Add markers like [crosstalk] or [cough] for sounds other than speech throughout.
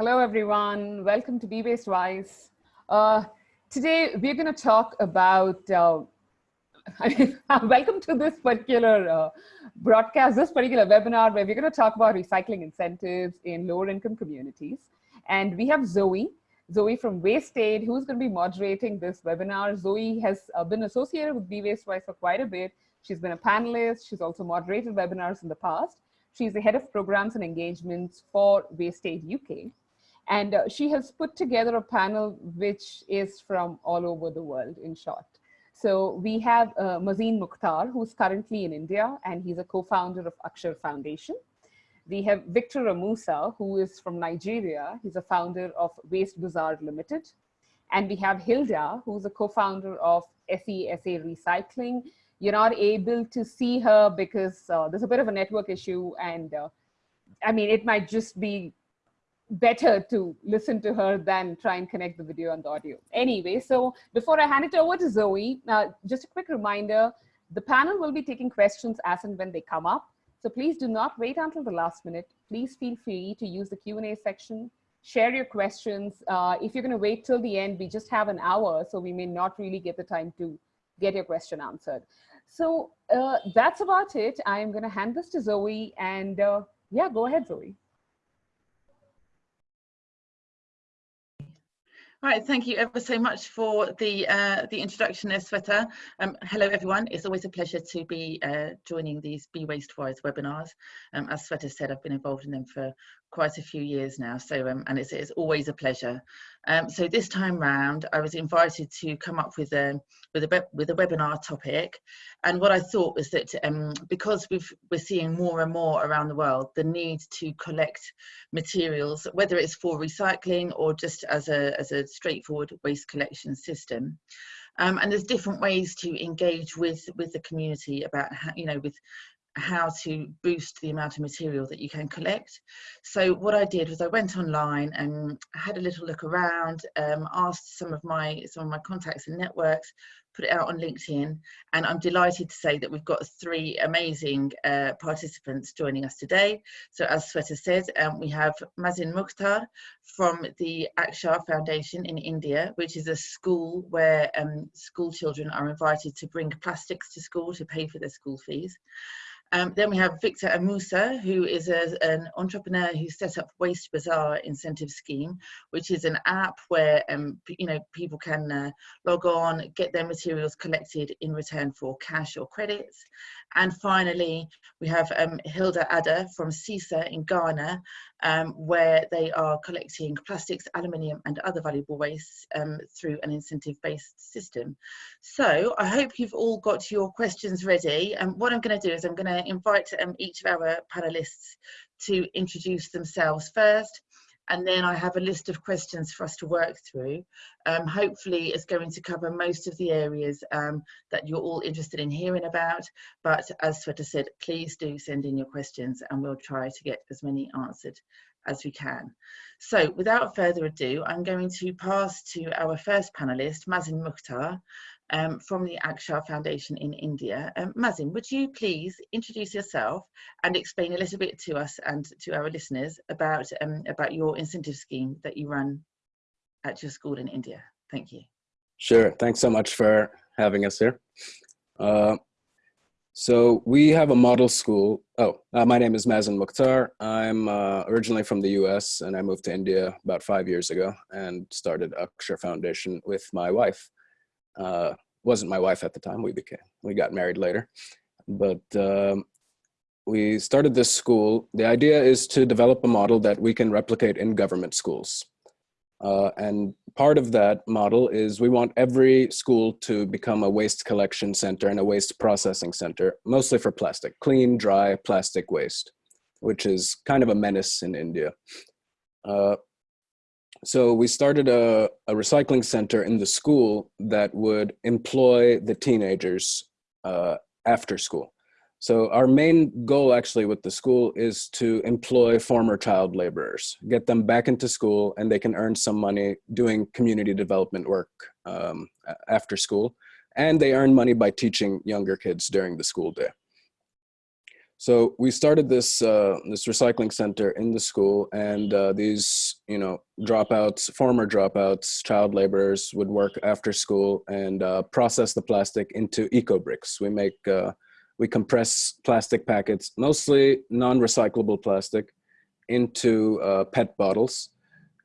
Hello, everyone. Welcome to Be Waste Wise. Uh, today, we're going to talk about, uh, [laughs] I mean, [laughs] welcome to this particular uh, broadcast, this particular webinar, where we're going to talk about recycling incentives in lower income communities. And we have Zoe, Zoe from Waste Aid, who's going to be moderating this webinar. Zoe has uh, been associated with Be Waste Wise for quite a bit. She's been a panelist. She's also moderated webinars in the past. She's the head of programs and engagements for Waste Aid UK. And uh, she has put together a panel which is from all over the world, in short. So we have uh, Mazin Mukhtar, who's currently in India, and he's a co-founder of Akshar Foundation. We have Victor Amusa, who is from Nigeria. He's a founder of Waste Bazaar Limited. And we have Hilda, who's a co-founder of SESA Recycling. You're not able to see her because uh, there's a bit of a network issue. And uh, I mean, it might just be better to listen to her than try and connect the video and the audio. Anyway, so before I hand it over to Zoe, uh, just a quick reminder, the panel will be taking questions as and when they come up. So please do not wait until the last minute. Please feel free to use the Q&A section, share your questions. Uh, if you're gonna wait till the end, we just have an hour, so we may not really get the time to get your question answered. So uh, that's about it. I'm gonna hand this to Zoe and uh, yeah, go ahead, Zoe. Right, thank you ever so much for the uh, the introduction Sweta. Um, hello everyone, it's always a pleasure to be uh, joining these Be Waste Wise webinars. Um, as Sweta said, I've been involved in them for quite a few years now, so um, and it's, it's always a pleasure. Um, so this time round, I was invited to come up with a with a with a webinar topic, and what I thought was that um, because we've we're seeing more and more around the world the need to collect materials, whether it's for recycling or just as a as a straightforward waste collection system. Um, and there's different ways to engage with with the community about how, you know with how to boost the amount of material that you can collect. So what I did was I went online and had a little look around, um, asked some of my some of my contacts and networks, put it out on LinkedIn, and I'm delighted to say that we've got three amazing uh, participants joining us today. So as Sweta said, um, we have Mazin Mukhtar from the Akshar Foundation in India, which is a school where um, school children are invited to bring plastics to school to pay for their school fees. Um, then we have Victor Amusa, who is a, an entrepreneur who set up Waste Bazaar Incentive Scheme, which is an app where um, you know people can uh, log on, get their materials collected in return for cash or credits. And finally, we have um, Hilda Adder from SESA in Ghana, um, where they are collecting plastics, aluminium and other valuable wastes um, through an incentive-based system. So I hope you've all got your questions ready. And what I'm going to do is I'm going to invite um, each of our panelists to introduce themselves first and then I have a list of questions for us to work through. Um, hopefully it's going to cover most of the areas um, that you're all interested in hearing about, but as Sweta said, please do send in your questions and we'll try to get as many answered as we can. So without further ado, I'm going to pass to our first panelist, Mazin Mukhtar, um, from the Akshar Foundation in India. Um, Mazin, would you please introduce yourself and explain a little bit to us and to our listeners about, um, about your incentive scheme that you run at your school in India? Thank you. Sure, thanks so much for having us here. Uh, so we have a model school. Oh, uh, my name is Mazin Mukhtar. I'm uh, originally from the US and I moved to India about five years ago and started Akshar Foundation with my wife. Uh, wasn't my wife at the time. We became we got married later, but um, we started this school. The idea is to develop a model that we can replicate in government schools. Uh, and part of that model is we want every school to become a waste collection center and a waste processing center, mostly for plastic, clean, dry plastic waste, which is kind of a menace in India. Uh, so we started a, a, recycling center in the school that would employ the teenagers uh, after school. So our main goal actually with the school is to employ former child laborers, get them back into school and they can earn some money doing community development work um, after school. And they earn money by teaching younger kids during the school day. So we started this uh, this recycling center in the school, and uh, these you know dropouts, former dropouts, child laborers would work after school and uh, process the plastic into eco bricks. We make uh, we compress plastic packets, mostly non-recyclable plastic, into uh, PET bottles,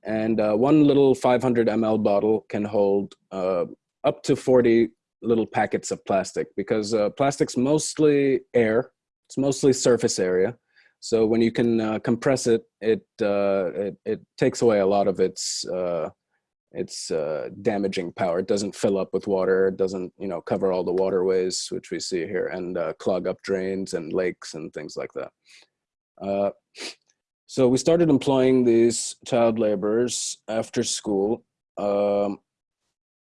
and uh, one little 500 ml bottle can hold up to 40 little packets of plastic because plastic's mostly air it's mostly surface area. So when you can uh, compress it, it, uh, it, it takes away a lot of its uh, its uh, damaging power. It doesn't fill up with water. It doesn't you know cover all the waterways, which we see here, and uh, clog up drains and lakes and things like that. Uh, so we started employing these child laborers after school um,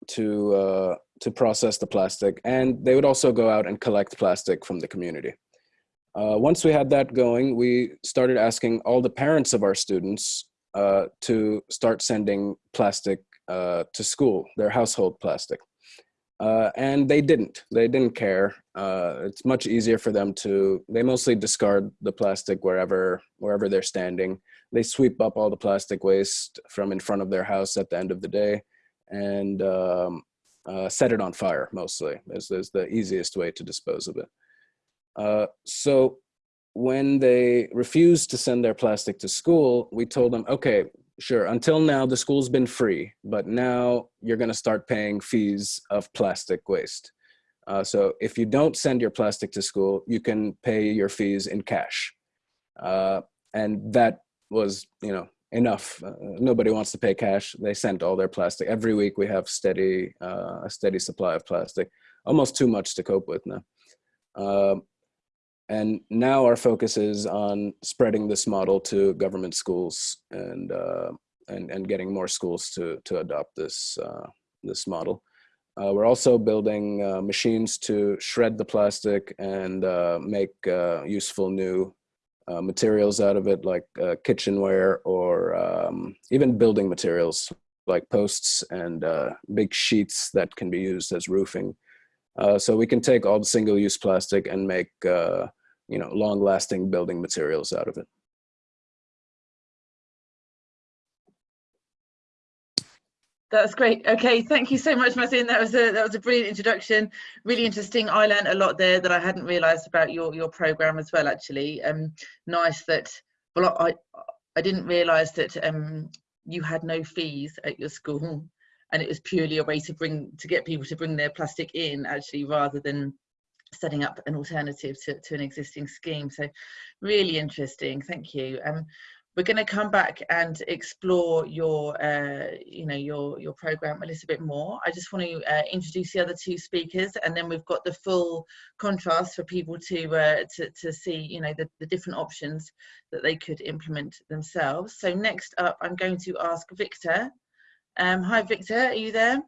to to process the plastic, and they would also go out and collect plastic from the community. Uh, once we had that going, we started asking all the parents of our students uh, to start sending plastic uh, to school, their household plastic. Uh, and they didn't, they didn't care. Uh, it's much easier for them to, they mostly discard the plastic wherever, wherever they're standing. They sweep up all the plastic waste from in front of their house at the end of the day and um, uh, set it on fire mostly is, is the easiest way to dispose of it. Uh, so when they refused to send their plastic to school, we told them, okay, sure, until now the school's been free, but now you're gonna start paying fees of plastic waste. Uh, so if you don't send your plastic to school, you can pay your fees in cash. Uh, and that was, you know, enough. Uh, nobody wants to pay cash. They sent all their plastic. Every week we have steady, uh, a steady supply of plastic, almost too much to cope with now. And now our focus is on spreading this model to government schools and uh, and, and getting more schools to to adopt this uh, this model. Uh, we're also building uh, machines to shred the plastic and uh, make uh, useful new materials out of it, like kitchenware or um, even building materials like posts and big sheets that can be used as roofing. Uh, so we can take all the single-use plastic and make uh, you know long-lasting building materials out of it. That's great. Okay, thank you so much, Mazin. That was a that was a brilliant introduction. Really interesting. I learned a lot there that I hadn't realised about your your program as well. Actually, um, nice that. Well, I I didn't realise that um you had no fees at your school and it was purely a way to bring to get people to bring their plastic in actually rather than setting up an alternative to, to an existing scheme. So really interesting. Thank you. Um we're going to come back and explore your uh, you know your your program a little bit more. I just want to uh, introduce the other two speakers and then we've got the full contrast for people to uh, to, to see you know the, the different options that they could implement themselves. So next up i'm going to ask victor. Um, hi, Victor, are you there?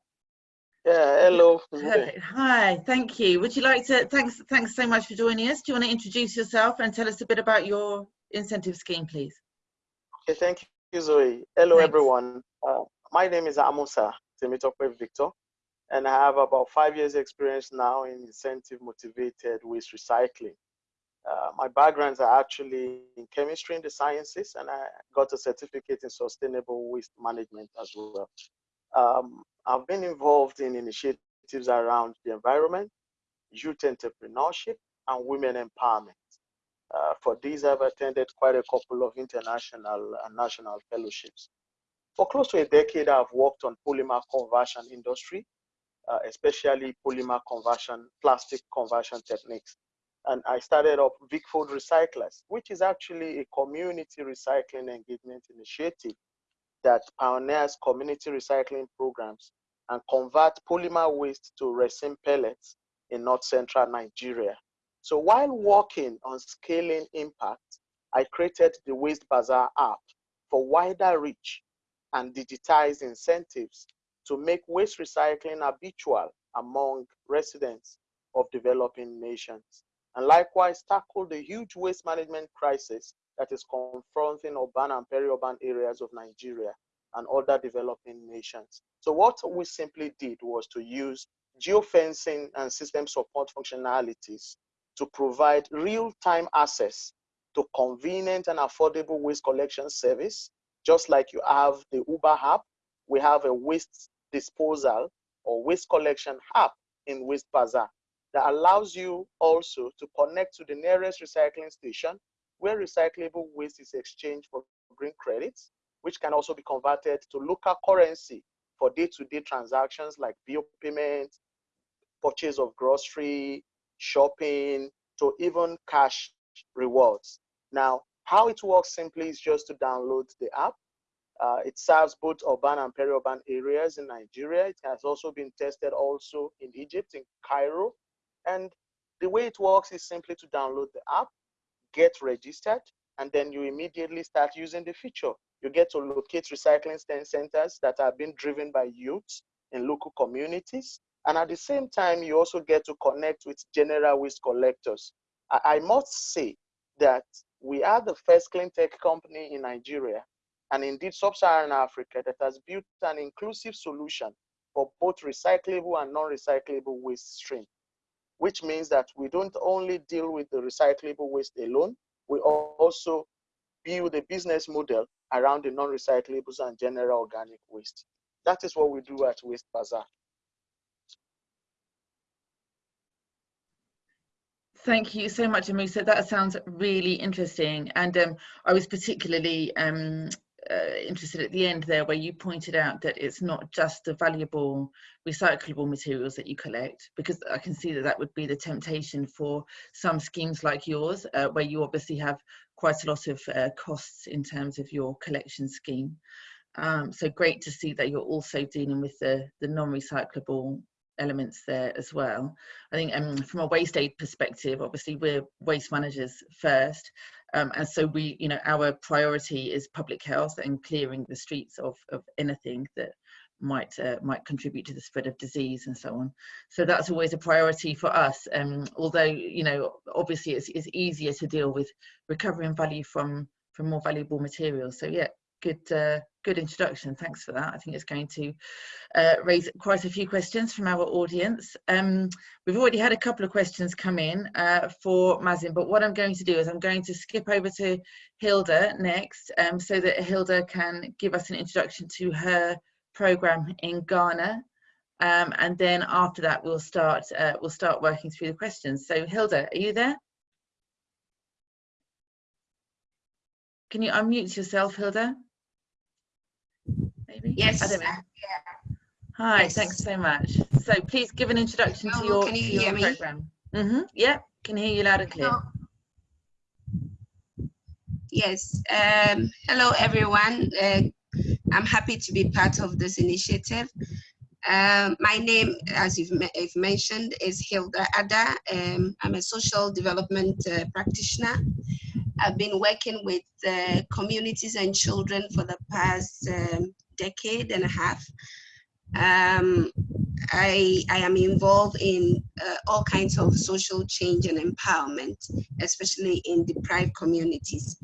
Yeah, hello. Hi, thank you. Would you like to, thanks, thanks so much for joining us. Do you want to introduce yourself and tell us a bit about your incentive scheme, please? Okay, thank you, Zoe. Hello, thanks. everyone. Uh, my name is Amusa Temitope Victor, and I have about five years experience now in incentive motivated waste recycling. Uh, my backgrounds are actually in chemistry and the sciences, and I got a certificate in sustainable waste management as well. Um, I've been involved in initiatives around the environment, youth entrepreneurship, and women empowerment. Uh, for these, I've attended quite a couple of international and national fellowships. For close to a decade, I've worked on polymer conversion industry, uh, especially polymer conversion, plastic conversion techniques and I started up Food Recyclers, which is actually a community recycling engagement initiative that pioneers community recycling programs and convert polymer waste to resin pellets in north central Nigeria. So while working on scaling impact, I created the Waste Bazaar app for wider reach and digitized incentives to make waste recycling habitual among residents of developing nations and likewise tackle the huge waste management crisis that is confronting urban and peri-urban areas of Nigeria and other developing nations. So what we simply did was to use geofencing and system support functionalities to provide real-time access to convenient and affordable waste collection service. Just like you have the Uber app, we have a waste disposal or waste collection app in Waste Bazaar that allows you also to connect to the nearest recycling station where recyclable waste is exchanged for green credits, which can also be converted to local currency for day-to-day -day transactions like bill payment, purchase of grocery, shopping, to even cash rewards. Now, how it works simply is just to download the app. Uh, it serves both urban and peri-urban areas in Nigeria. It has also been tested also in Egypt, in Cairo. And the way it works is simply to download the app, get registered, and then you immediately start using the feature. You get to locate recycling centers that are being driven by youth in local communities. And at the same time, you also get to connect with general waste collectors. I, must say that we are the first clean tech company in Nigeria and indeed sub-Saharan Africa that has built an inclusive solution for both recyclable and non-recyclable waste stream, which means that we don't only deal with the recyclable waste alone, we also build a business model around the non-recyclables and general organic waste. That is what we do at Waste Bazaar. Thank you so much, Amusa. That sounds really interesting. And um, I was particularly um, uh, interested at the end there where you pointed out that it's not just the valuable recyclable materials that you collect, because I can see that that would be the temptation for some schemes like yours, uh, where you obviously have quite a lot of uh, costs in terms of your collection scheme. Um, so great to see that you're also dealing with the, the non-recyclable elements there as well. I think um, from a waste aid perspective, obviously we're waste managers first. Um, and so we, you know, our priority is public health and clearing the streets of, of anything that might uh, might contribute to the spread of disease and so on. So that's always a priority for us. Um, although, you know, obviously it's, it's easier to deal with recovering value from from more valuable materials. So yeah, good uh, good introduction. Thanks for that. I think it's going to uh, raise quite a few questions from our audience. Um, we've already had a couple of questions come in uh, for Mazin, but what I'm going to do is I'm going to skip over to Hilda next um, so that Hilda can give us an introduction to her program in Ghana. Um, and then after that, we'll start, uh, we'll start working through the questions. So Hilda, are you there? Can you unmute yourself, Hilda? Yes. Know. Hi, yes. thanks so much. So please give an introduction to your, can you to hear your me? program. Mm -hmm. Yeah, can hear you loud and clear. Hello. Yes. Um, hello, everyone. Uh, I'm happy to be part of this initiative. Um, my name, as you've, you've, mentioned, is Hilda Ada. Um, I'm a social development uh, practitioner. I've been working with uh, communities and children for the past um, decade and a half. Um, I, I am involved in uh, all kinds of social change and empowerment, especially in deprived communities.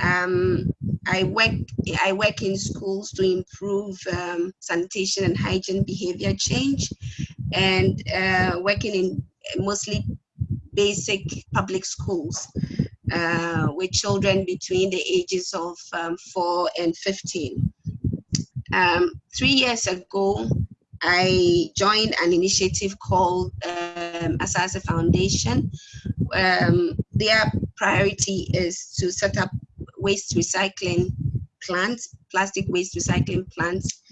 Um, I work I work in schools to improve um, sanitation and hygiene behavior change, and uh, working in mostly basic public schools uh, with children between the ages of um, four and 15. Um, three years ago, I joined an initiative called um, Asase Foundation. Um, their priority is to set up waste recycling plants, plastic waste recycling plants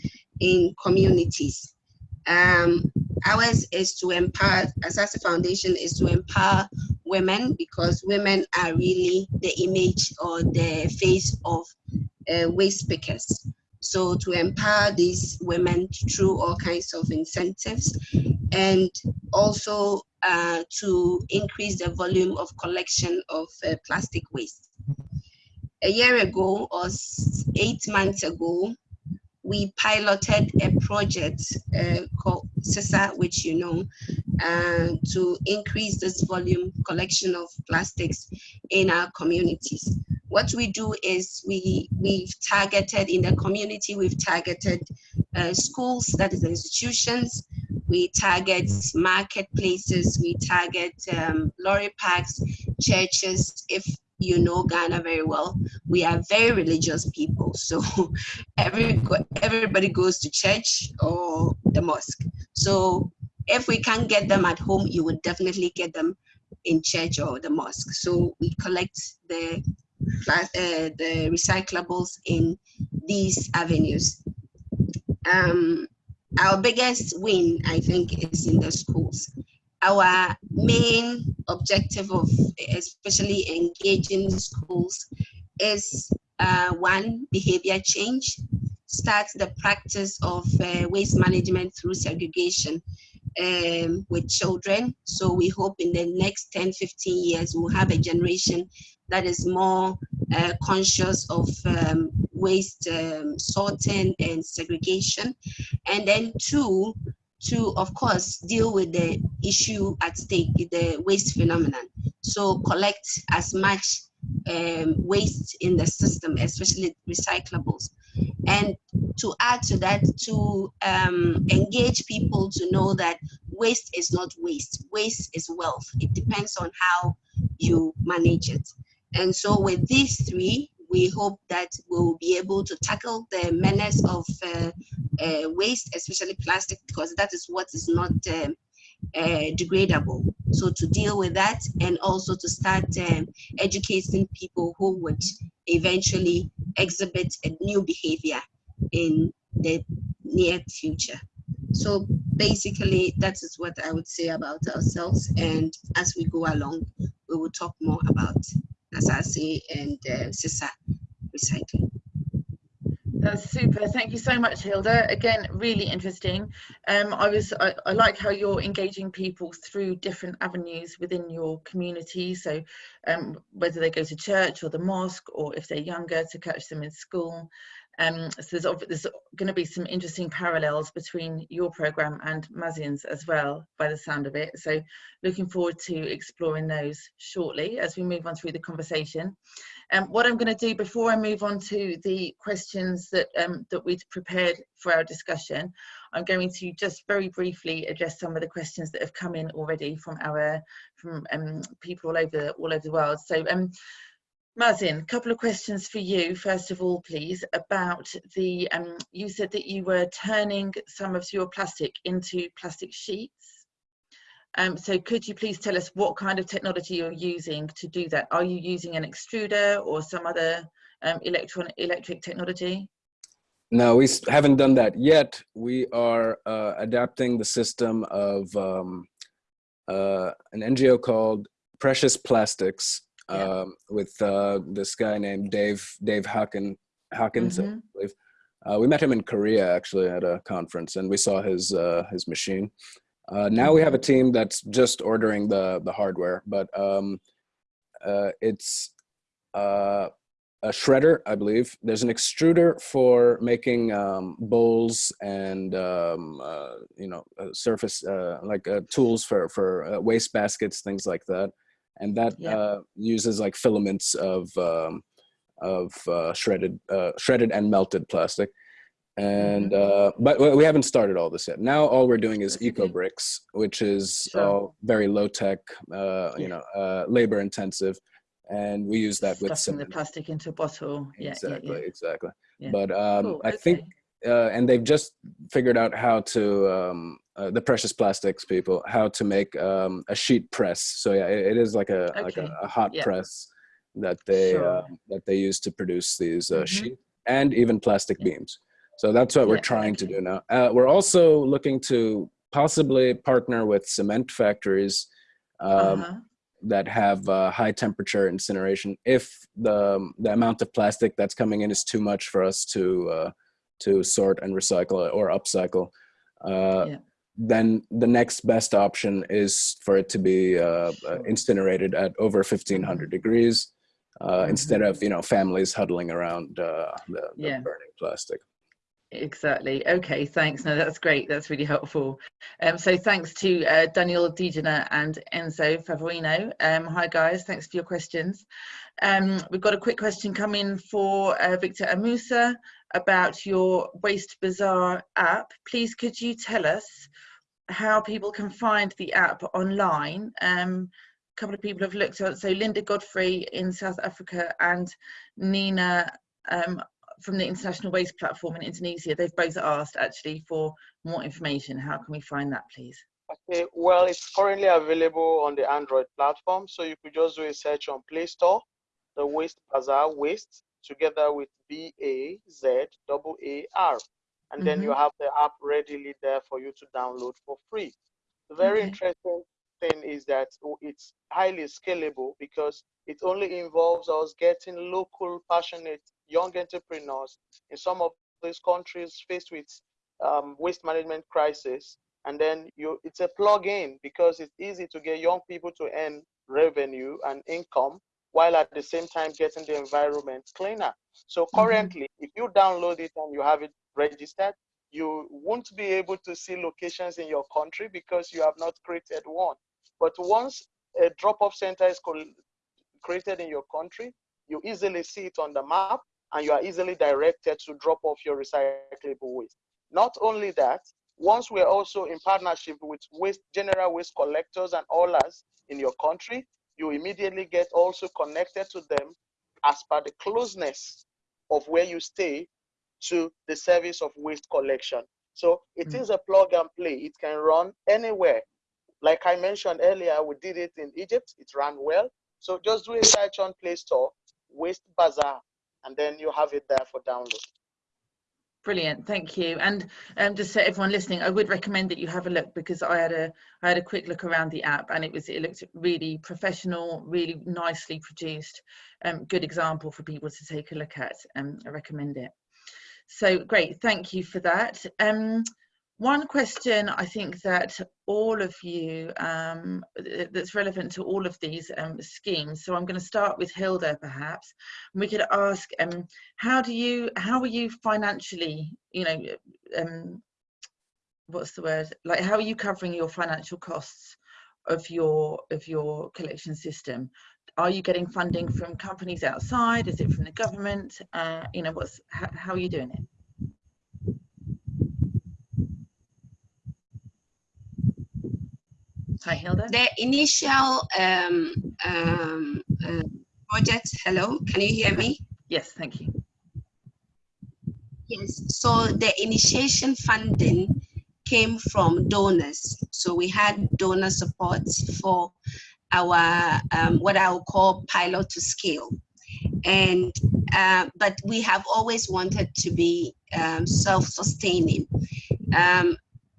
in communities. Um, ours is to empower, Asase Foundation is to empower women because women are really the image or the face of uh, waste pickers. So to empower these women through all kinds of incentives and also uh, to increase the volume of collection of uh, plastic waste. A year ago or eight months ago, we piloted a project uh, called SESA, which you know, uh, to increase this volume collection of plastics in our communities. What we do is we, we've targeted in the community, we've targeted uh, schools, that is institutions, we target marketplaces, we target um, lorry parks, churches. If you know Ghana very well, we are very religious people. So [laughs] every everybody goes to church or the mosque. So if we can't get them at home, you would definitely get them in church or the mosque. So we collect the uh, the recyclables in these avenues. Um, our biggest win, I think, is in the schools. Our main objective of especially engaging schools is uh, one, behavior change, start the practice of uh, waste management through segregation um, with children. So we hope in the next 10, 15 years, we'll have a generation that is more uh, conscious of um, waste um, sorting and segregation. And then two, to of course deal with the issue at stake, the waste phenomenon. So collect as much um, waste in the system, especially recyclables. And to add to that, to um, engage people to know that waste is not waste, waste is wealth. It depends on how you manage it. And so with these three, we hope that we'll be able to tackle the menace of uh, uh, waste, especially plastic, because that is what is not um, uh, degradable. So to deal with that and also to start um, educating people who would eventually exhibit a new behavior in the near future. So basically, that is what I would say about ourselves. And as we go along, we will talk more about Asase and uh, SESA recycling. That's super. Thank you so much, Hilda. Again, really interesting. Um, I was I, I, like how you're engaging people through different avenues within your community. So um, whether they go to church or the mosque, or if they're younger, to catch them in school. Um, so there's, there's going to be some interesting parallels between your program and Mazin's as well, by the sound of it. So looking forward to exploring those shortly as we move on through the conversation. Um, what I'm going to do before I move on to the questions that um, that we'd prepared for our discussion, I'm going to just very briefly address some of the questions that have come in already from our from um, people all over all over the world. So um, Mazin, a couple of questions for you, first of all, please, about the, um, you said that you were turning some of your plastic into plastic sheets. Um, so could you please tell us what kind of technology you're using to do that? Are you using an extruder or some other um, electron electric technology? No, we haven't done that yet. We are uh, adapting the system of um, uh, an NGO called Precious Plastics, yeah. um, with uh, this guy named Dave Dave Haken, Hawkins, mm -hmm. I mm-hmm. believe. Uh, we met him in Korea actually at a conference, and we saw his uh, his machine. Uh, now we have a mm-hmm. team that's just ordering the the hardware, but um, uh, it's uh, a shredder, I believe. There's an extruder for making um, bowls and um, uh, you know surface uh, like uh, tools for for uh, waste baskets, things like that and that yeah. uh, uses like filaments of um, of uh, shredded uh, shredded and melted plastic. And mm-hmm. uh, but we haven't started all this yet. Now all we're doing is eco bricks, which is sure. all very low tech, uh, you know, uh, labor intensive, and we use that with the plastic into a bottle. Exactly, yeah, yeah, exactly. But um, cool. I okay. think uh, and they've just figured out how to um, uh, the precious plastics people how to make um, a sheet press. So yeah, it, it is like a okay. like a, a hot yeah. press that they sure. uh, that they use to produce these uh, mm -hmm. sheet and even plastic yeah. beams. So that's what we're trying okay. to do now. Uh, we're also looking to possibly partner with cement factories um, -huh. that have uh, high temperature incineration if the the amount of plastic that's coming in is too much for us to to sort and recycle or upcycle, uh, yeah. Then the next best option is for it to be uh, uh incinerated at over 1500 mm-hmm. degrees uh, mm -hmm. instead of, you know, families huddling around uh, the, the yeah. burning plastic. Exactly. Okay, thanks. No, that's great. That's really helpful. Um, so thanks to uh, Daniel Dijana and Enzo Favoino. Um, hi guys, thanks for your questions. Um, we've got a quick question coming for uh, Victor Amusa about your Waste Bazaar app. Please could you tell us how people can find the app online. Um, a couple of people have looked at, so Linda Godfrey in South Africa and Nina um, from the International Waste Platform in Indonesia, they've both asked actually for more information. How can we find that, please? Okay, well, it's currently available on the Android platform. So you could just do a search on Play Store, the Waste Bazaar Waste, together with B A Z A R. And then mm -hmm. you mm-hmm. have the app readily there for you to download for free. The very okay. interesting thing is that it's highly scalable because it only involves us getting local, passionate young entrepreneurs in some of these countries faced with um, waste management crisis and then you it's a plug-in because it's easy to get young people to earn revenue and income while at the same time getting the environment cleaner so mm-hmm. currently mm -hmm. if you download it and you have it registered you won't be able to see locations in your country because you have not created one but once a drop-off center is created in your country you easily see it on the map and you are easily directed to drop off your recyclable waste. Not only that, once we're also in partnership with waste, general waste collectors and haulers in your country, you immediately get also connected to them as per the closeness of where you stay to the service of waste collection. So it mm. is a plug and play. It can run anywhere. Like I mentioned earlier, we did it in Egypt. It ran well. So just do a search on Play Store, Waste Bazaar, and then you have it there for download. Brilliant, thank you. And um, just so everyone listening, I would recommend that you have a look because I had a I had a quick look around the app and it was it looked really professional, really nicely produced, um, good example for people to take a look at. Um, I recommend it. So great, thank you for that. Um, one question I think that all of you, um, that's relevant to all of these um, schemes. So I'm going to start with Hilda perhaps. we could ask, um, how do you, how are you financially, you know, um, what's the word? Like how are you covering your financial costs of your, of your collection system? Are you getting funding from companies outside? Is it from the government? Uh, you know, what's, how, how are you doing it? Hi, Hilda. The initial um, um, uh, project, hello, can you hear me? Yes, thank you. Yes, so the initiation funding came from donors. So we had donor support for our, um, what I will call pilot to scale. And, uh, but we have always wanted to be um, self-sustaining. Um,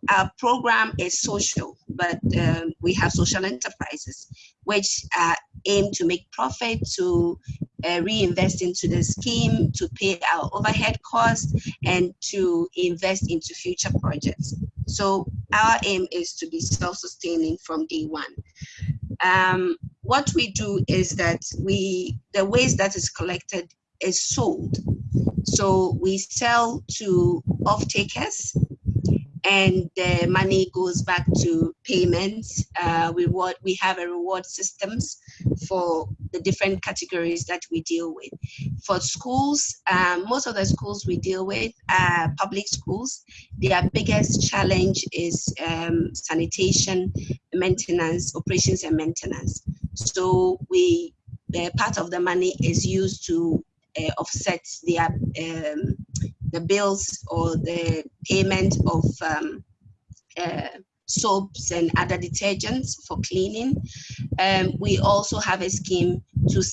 our program is social, but um, we have social enterprises which uh, aim to make profit, to uh, reinvest into the scheme, to pay our overhead costs, and to invest into future projects. So our aim is to be self-sustaining from day one. Um, what we do is that we the waste that is collected is sold. So we sell to off-takers and the money goes back to payments. Uh, reward, we have a reward systems for the different categories that we deal with. For schools, um, most of the schools we deal with are public schools. Their biggest challenge is um, sanitation, maintenance, operations and maintenance. So we, uh, part of the money is used to uh, offset their um, the bills or the payment of um, uh, soaps and other detergents for cleaning. Um, we also have a scheme to,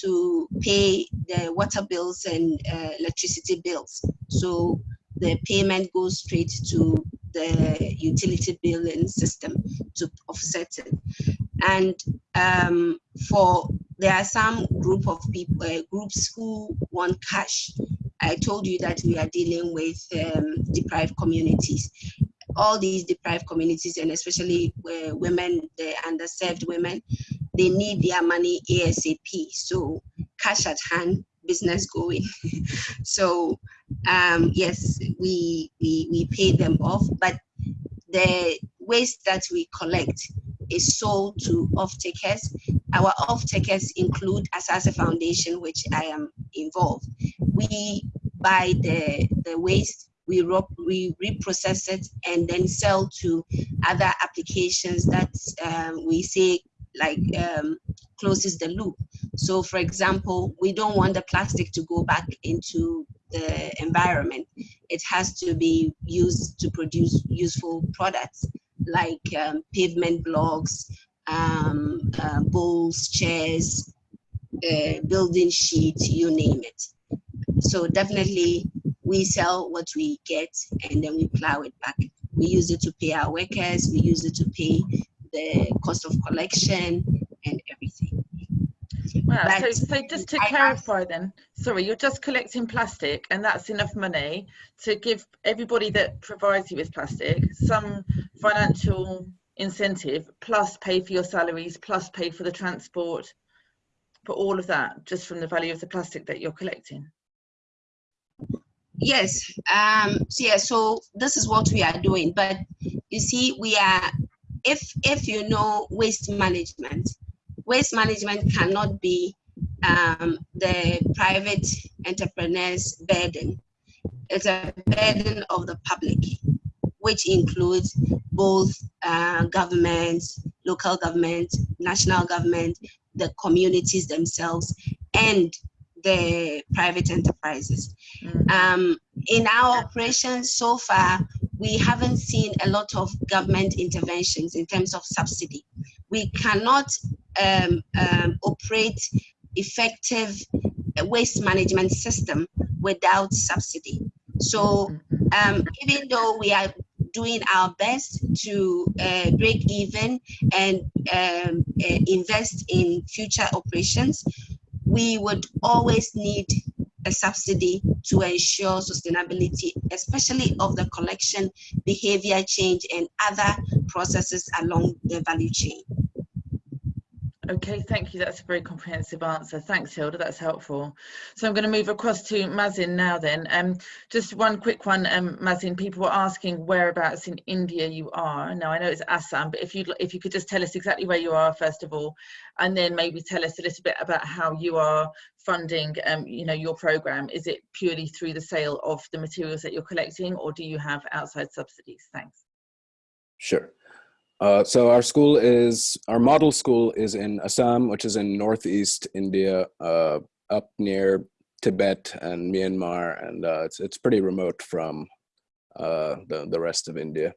to pay the water bills and uh, electricity bills. So the payment goes straight to the utility billing system to offset it. And um, for there are some group of people, uh, groups who want cash I told you that we are dealing with um, deprived communities. All these deprived communities, and especially uh, women, the underserved women, they need their money ASAP. So cash at hand, business going. [laughs] so um, yes, we, we, we pay them off, but the waste that we collect is sold to off-takers. Our off-takers include Asase Foundation, which I am involved. We buy the, the waste we, we reprocess it and then sell to other applications that um, we say like um, closes the loop. So for example, we don't want the plastic to go back into the environment. It has to be used to produce useful products like um, pavement blocks, um, uh, bowls, chairs, uh, building sheets, you name it. So definitely we sell what we get and then we plow it back. We use it to pay our workers, we use it to pay the cost of collection and everything. Wow, so, But so just to I clarify then, sorry, you're just collecting plastic and that's enough money to give everybody that provides you with plastic some financial incentive plus pay for your salaries plus pay for the transport for all of that just from the value of the plastic that you're collecting. Yes, um, so yeah, so this is what we are doing. But you see, we are, if if you know waste management, waste management cannot be um, the private entrepreneur's burden. It's a burden of the public, which includes both uh, government, local government, national government, the communities themselves, and the private enterprises. Mm. Um, in our operations so far, we haven't seen a lot of government interventions in terms of subsidy. We cannot um, um, operate effective waste management system without subsidy. So um, even though we are doing our best to uh, break even and um, uh, invest in future operations, we would always need a subsidy to ensure sustainability, especially of the collection, behavior change, and other processes along the value chain. Okay, thank you. That's a very comprehensive answer. Thanks, Hilda. That's helpful. So I'm going to move across to Mazin now then. Um, just one quick one, um, Mazin. People were asking whereabouts in India you are. Now I know it's Assam, but if you if you could just tell us exactly where you are first of all, and then maybe tell us a little bit about how you are funding, um, you know, your program. Is it purely through the sale of the materials that you're collecting, or do you have outside subsidies? Thanks. Sure. Uh, so our school is, our model school is in Assam, which is in Northeast India, uh, up near Tibet and Myanmar, and uh, it's, it's pretty remote from uh, the, the rest of India.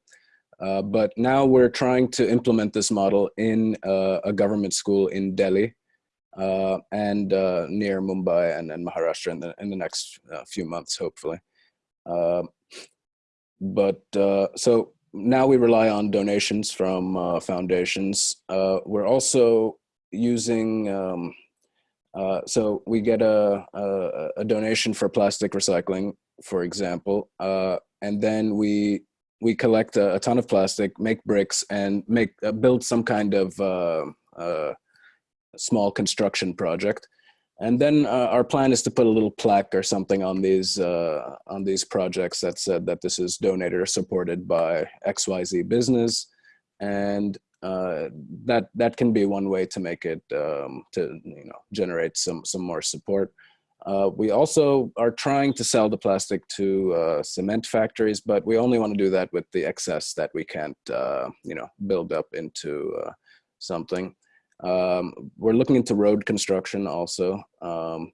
Uh, but now we're trying to implement this model in a government school in Delhi and near Mumbai and, and Maharashtra in the, in the next few months, hopefully. but so now we rely on donations from uh, foundations. Uh, we're also using, um, uh, so we get a, a, a, donation for plastic recycling, for example, uh, and then we we collect a, a, ton of plastic, make bricks, and make uh, build some kind of uh, small construction project. And then uh, our plan is to put a little plaque or something on these uh, on these projects that said that this is donated or supported by XYZ business, and uh, that that can be one way to make it um, to you know generate some some more support. Uh, we also are trying to sell the plastic to uh, cement factories, but we only want to do that with the excess that we can't uh, you know build up into something. Um, we're looking into road construction also, um,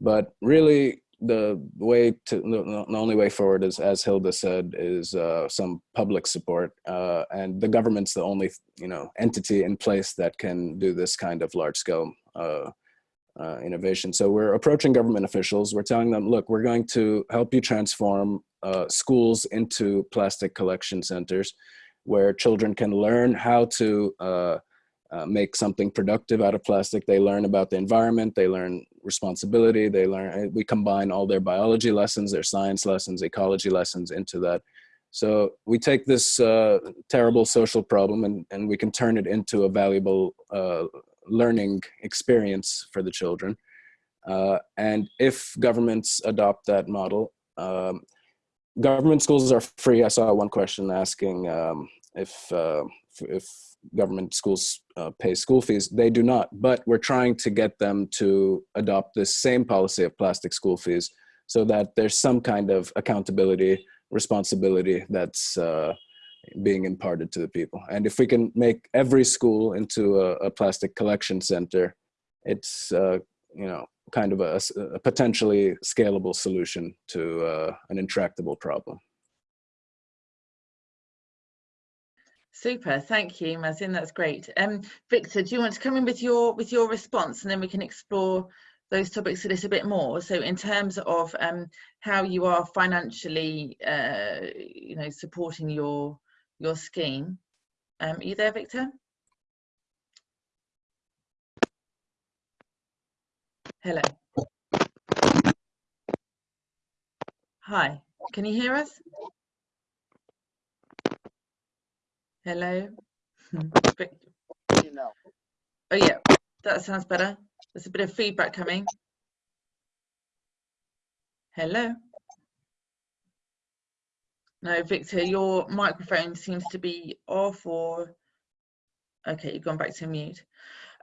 but really the way to the, only way forward is, as Hilda said, is uh, some public support, uh, and the government's the only you know entity in place that can do this kind of large scale uh, uh, innovation. So we're approaching government officials. We're telling them, look, we're going to help you transform uh, schools into plastic collection centers, where children can learn how to uh, make something productive out of plastic. They learn about the environment, they learn responsibility, they learn, we combine all their biology lessons, their science lessons, ecology lessons into that. So we take this uh, terrible social problem and, and we can turn it into a valuable uh, learning experience for the children. Uh, and if governments adopt that model, um, government schools are free. I saw one question asking um, if, uh, if government schools uh, pay school fees. They do not, but we're trying to get them to adopt this same policy of plastic school fees so that there's some kind of accountability responsibility that's uh, being imparted to the people. And if we can make every school into a, a plastic collection center, it's uh, you know kind of a, a potentially scalable solution to uh, an intractable problem. Super, thank you, Mazin. That's great. Um, Victor, do you want to come in with your with your response, and then we can explore those topics a little bit more. So, in terms of um, how you are financially, uh, you know, supporting your your scheme, um, are you there, Victor? Hello. Hi, can you hear us? Hello. Hmm, you. Oh yeah, that sounds better. There's a bit of feedback coming. Hello. No, Victor, your microphone seems to be off or okay, you've gone back to mute.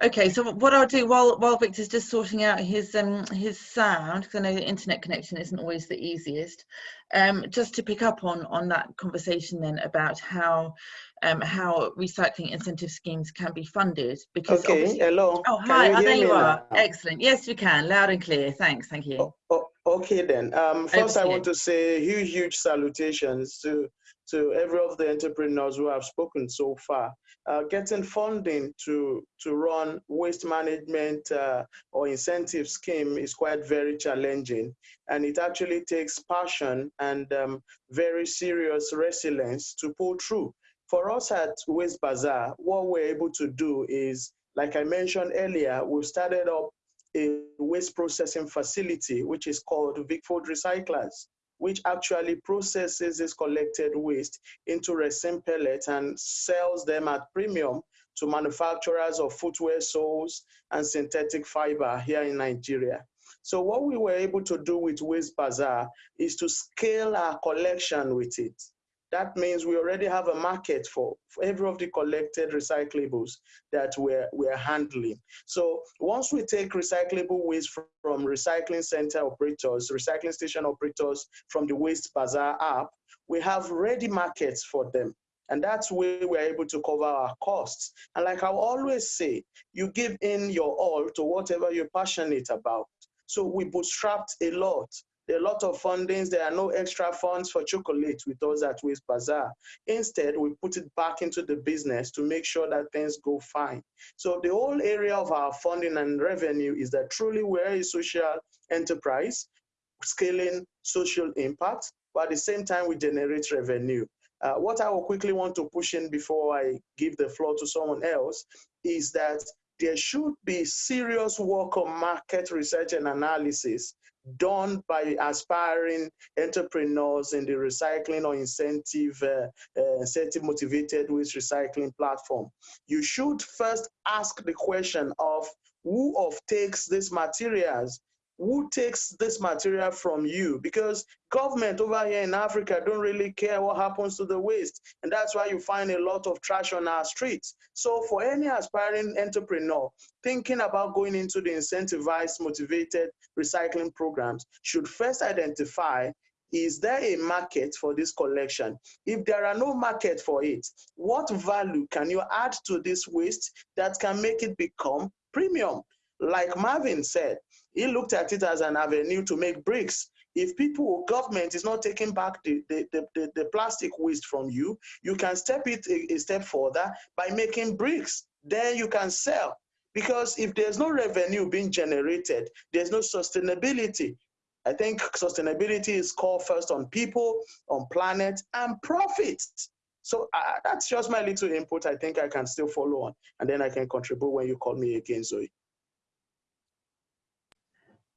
Okay, so what I'll do while while Victor's just sorting out his um his sound, because I know the internet connection isn't always the easiest, um, just to pick up on on that conversation then about how um how recycling incentive schemes can be funded. Because okay, hello. Oh hi, you oh, there you are. now? Excellent. Yes, we can. Loud and clear. Thanks. Thank you. Oh, oh, okay then. Um, first, I want to say huge, huge salutations to to every of the entrepreneurs who have spoken so far. Uh, getting funding to to run waste management uh, or incentive scheme is quite very challenging, and it actually takes passion and um, very serious resilience to pull through. For us at Waste Bazaar, what we're able to do is, like I mentioned earlier, we've started up a waste processing facility, which is called Vicfood Recyclers, which actually processes this collected waste into resin pellets and sells them at premium to manufacturers of footwear soles and synthetic fiber here in Nigeria. So what we were able to do with Waste Bazaar is to scale our collection with it. That means we already have a market for, for every of the collected recyclables that we're, we're handling. So once we take recyclable waste from, from recycling center operators, recycling station operators from the Waste Bazaar app, we have ready markets for them. And that's where we're able to cover our costs. And like I always say, you give in your all to whatever you're passionate about. So we bootstrapped a lot. A lot of fundings. There are no extra funds for chocolate with us at Waste Bazaar. Instead, we put it back into the business to make sure that things go fine. So the whole area of our funding and revenue is that truly we're a social enterprise, scaling social impact, but at the same time, we generate revenue. Uh, what I will quickly want to push in before I give the floor to someone else is that there should be serious work on market research and analysis done by aspiring entrepreneurs in the recycling or incentive uh, uh, incentive motivated waste recycling platform. You should first ask the question of who of takes these materials who takes this material from you because government over here in africa don't really care what happens to the waste and that's why you find a lot of trash on our streets so for any aspiring entrepreneur thinking about going into the incentivized motivated recycling programs should first identify is there a market for this collection? If there are no market for it, what value can you add to this waste that can make it become premium? Like Marvin said, he looked at it as an avenue to make bricks. If people, or government is not taking back the, the, the, the, plastic waste from you, you can step it a, a step further by making bricks. Then you can sell. Because if there's no revenue being generated, there's no sustainability. I think sustainability is called first on people, on planet, and profit. So uh, that's just my little input. I think I can still follow on, and then I can contribute when you call me again, Zoe.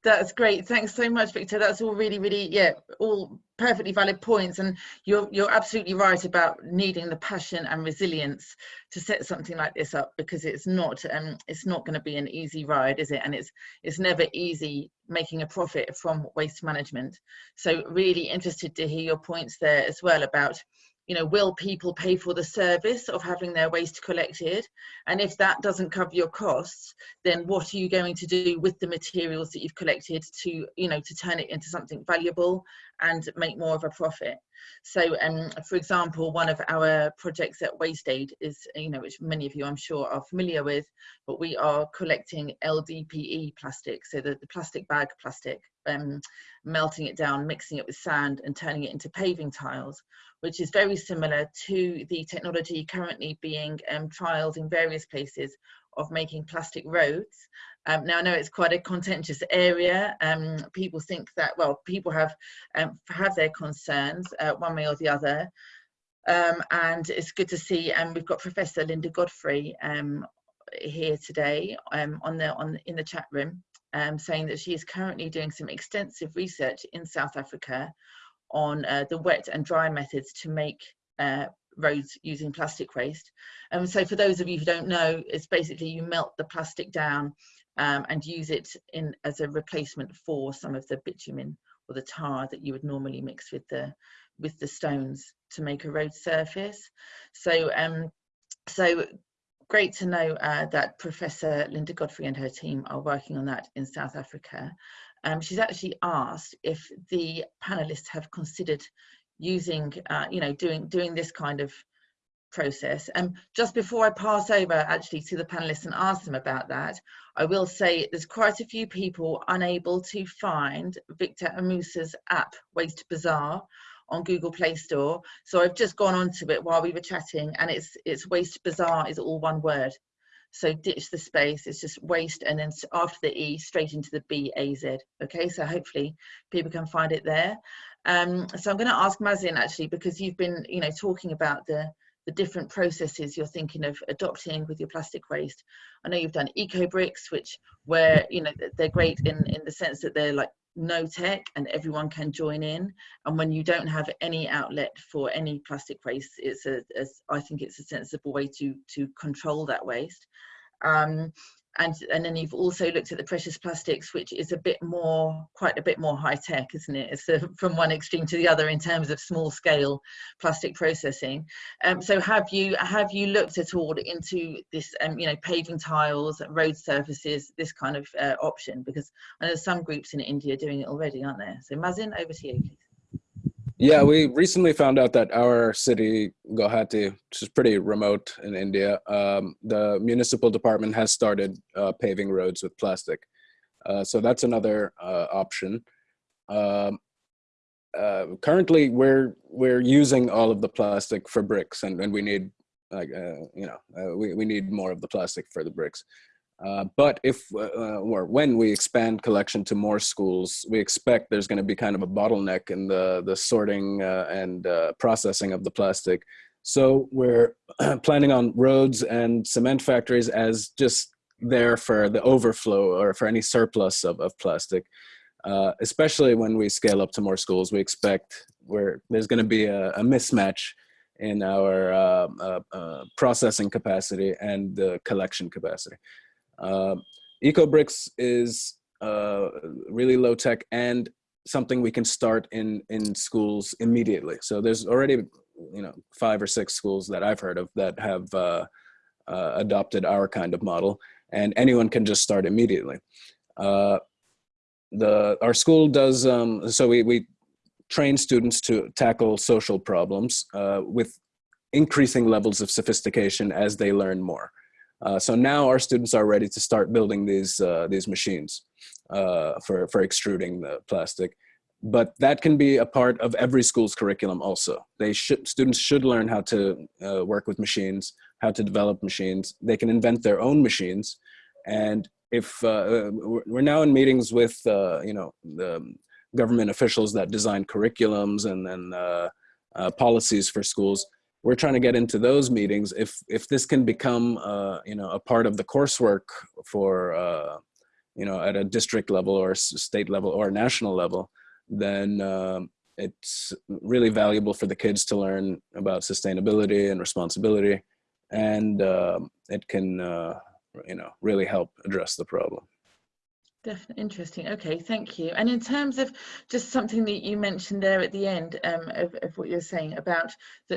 That's great. Thanks so much, Victor. That's all really, really, yeah, all perfectly valid points. And you're you're absolutely right about needing the passion and resilience to set something like this up because it's not um it's not going to be an easy ride, is it? And it's it's never easy making a profit from waste management. So really interested to hear your points there as well about you know, will people pay for the service of having their waste collected? And if that doesn't cover your costs, then what are you going to do with the materials that you've collected to, you know, to turn it into something valuable and make more of a profit. So, um, for example, one of our projects at Waste Aid is, you know, which many of you I'm sure are familiar with, but we are collecting LDPE plastic, so the, the plastic bag plastic, um, melting it down, mixing it with sand and turning it into paving tiles, which is very similar to the technology currently being um, trialed in various places of making plastic roads. Um, now I know it's quite a contentious area. Um, people think that, well, people have um, have their concerns uh, one way or the other. Um, and it's good to see, and um, we've got Professor Linda Godfrey um, here today on the on in the chat room, saying that she is currently doing some extensive research in South Africa on uh, the wet and dry methods to make uh, roads using plastic waste. And um, so for those of you who don't know, it's basically you melt the plastic down um, and use it in as a replacement for some of the bitumen or the tar that you would normally mix with the with the stones to make a road surface. So um, so great to know uh, that Professor Linda Godfrey and her team are working on that in South Africa. Um, she's actually asked if the panelists have considered using, uh, you know, doing doing this kind of process. And um, just before I pass over actually to the panelists and ask them about that, I will say there's quite a few people unable to find Victor Amusa's app, Waste Bazaar, on Google Play Store. So I've just gone onto it while we were chatting and it's, it's Waste Bazaar is all one word. So ditch the space, it's just waste and then after the E straight into the B-A-Z. Okay, so hopefully people can find it there. Um, so I'm going to ask Mazin actually because you've been, you know, talking about the the different processes you're thinking of adopting with your plastic waste. I know you've done eco bricks, which where you know they're great in in the sense that they're like no tech and everyone can join in. And when you don't have any outlet for any plastic waste, it's a, a I think it's a sensible way to to control that waste. Um, and and then you've also looked at the precious plastics which is a bit more quite a bit more high tech isn't it? It's a, from one extreme to the other in terms of small scale plastic processing. Um, so have you have you looked at all into this um, you know paving tiles road surfaces this kind of uh, option? Because i know some groups in india are doing it already aren't there? So mazin over to you please yeah, we recently found out that our city, Guwahati, which is pretty remote in India, um, the municipal department has started uh, paving roads with plastic. Uh, so that's another uh, option. Um, uh, currently, we're we're using all of the plastic for bricks, and, and we need like uh, you know uh, we we need more of the plastic for the bricks. Uh, but if uh, or when we expand collection to more schools, we expect there's going to be kind of a bottleneck in the the sorting uh, and uh, processing of the plastic. So we're [clears throat] planning on roads and cement factories as just there for the overflow or for any surplus of, of plastic. Uh, especially when we scale up to more schools, we expect where there's going to be a, a, mismatch in our processing capacity and the collection capacity. Uh, EcoBricks is uh, really low tech and something we can start in in schools immediately. So there's already you know five or six schools that I've heard of that have uh, uh, adopted our kind of model, and anyone can just start immediately. Uh, the our school does um, so we we train students to tackle social problems uh, with increasing levels of sophistication as they learn more. Uh, so now our students are ready to start building these uh, these machines uh, for for extruding the plastic. But that can be a part of every school's curriculum also. They should students should learn how to uh, work with machines, how to develop machines. They can invent their own machines, and if we're now in meetings with you know the government officials that design curriculums and then policies for schools we're trying to get into those meetings. If if this can become uh, you know a part of the coursework for uh, you know at a district level or state level or national level, then um, it's really valuable for the kids to learn about sustainability and responsibility, and um, it can uh, you know really help address the problem. Definitely interesting. Okay, thank you. And in terms of just something that you mentioned there at the end um, of, of, what you're saying about